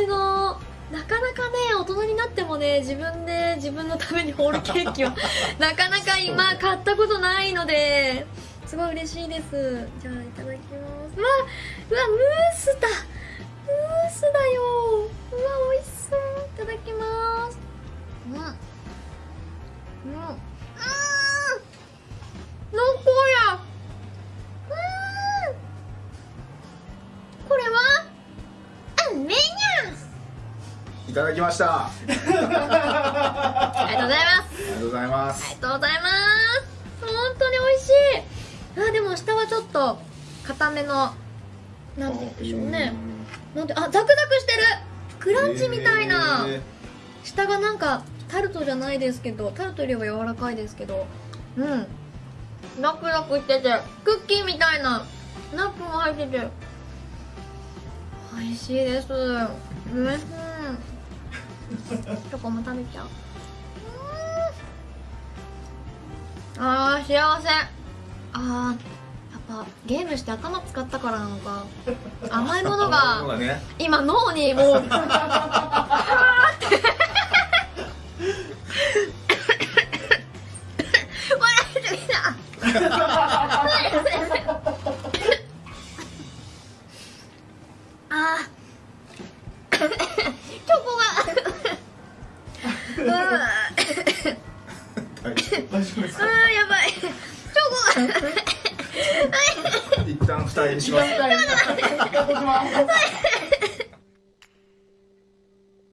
じのなかなかね大人になってもね自分で自分のためにホールケーキを なかなか今買ったことないのですごい嬉しいです。じゃあいただきます。わうわムースだ。いただきました。ありありがとうございます。がとうございまあすりがとうございます。本当に美味しい。あでも下はちょっと固めのなんて言うんでしょうね。なんてあザクザクしてる。クランチみたいな、へ下がなんかタルトじゃないですけどタルトよりは柔らかいですけど。うん。ザクザクしててクッキーみたいな。ナッツも入ってて。美味しいです。うんチョコも食べちゃう。うん。あー幸せ。あーやっぱゲームして頭使ったからなのか。甘いものが今脳にもう 笑いすぎたあーチョコがうわ大丈夫ですあーやばい。チョコが夫一旦二重にします